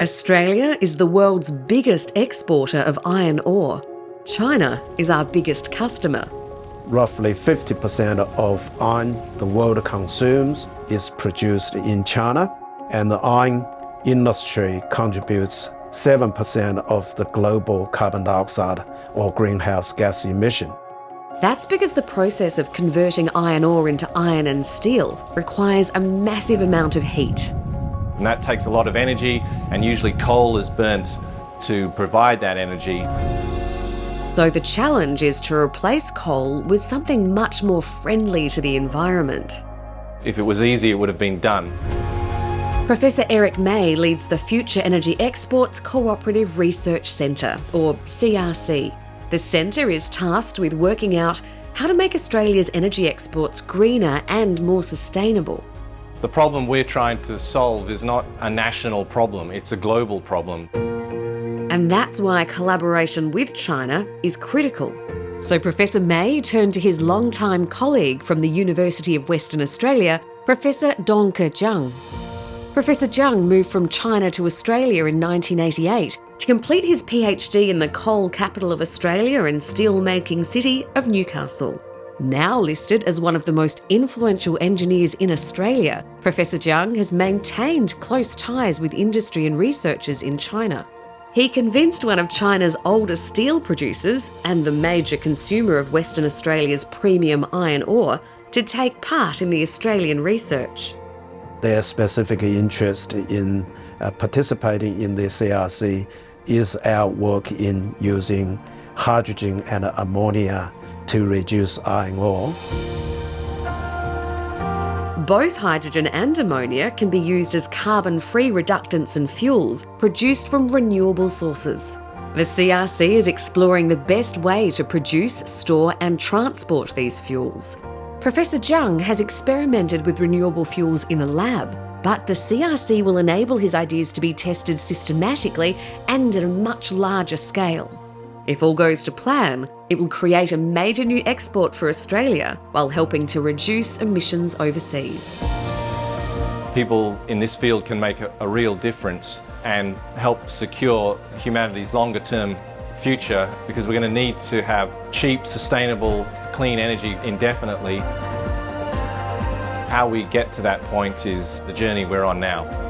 Australia is the world's biggest exporter of iron ore. China is our biggest customer. Roughly 50% of iron the world consumes is produced in China, and the iron industry contributes 7% of the global carbon dioxide or greenhouse gas emission. That's because the process of converting iron ore into iron and steel requires a massive amount of heat. And that takes a lot of energy, and usually coal is burnt to provide that energy. So the challenge is to replace coal with something much more friendly to the environment. If it was easy, it would have been done. Professor Eric May leads the Future Energy Exports Cooperative Research Centre, or CRC. The centre is tasked with working out how to make Australia's energy exports greener and more sustainable. The problem we're trying to solve is not a national problem, it's a global problem. And that's why collaboration with China is critical. So Professor May turned to his longtime colleague from the University of Western Australia, Professor Dongke Zhang. Professor Zhang moved from China to Australia in 1988 to complete his PhD in the coal capital of Australia and steel-making city of Newcastle. Now listed as one of the most influential engineers in Australia, Professor Zhang has maintained close ties with industry and researchers in China. He convinced one of China's oldest steel producers and the major consumer of Western Australia's premium iron ore to take part in the Australian research. Their specific interest in uh, participating in the CRC is our work in using hydrogen and ammonia to reduce iron ore. Both hydrogen and ammonia can be used as carbon-free reductants and fuels produced from renewable sources. The CRC is exploring the best way to produce, store and transport these fuels. Professor Zhang has experimented with renewable fuels in the lab, but the CRC will enable his ideas to be tested systematically and at a much larger scale. If all goes to plan, it will create a major new export for Australia while helping to reduce emissions overseas. People in this field can make a, a real difference and help secure humanity's longer term future because we're going to need to have cheap, sustainable, clean energy indefinitely. How we get to that point is the journey we're on now.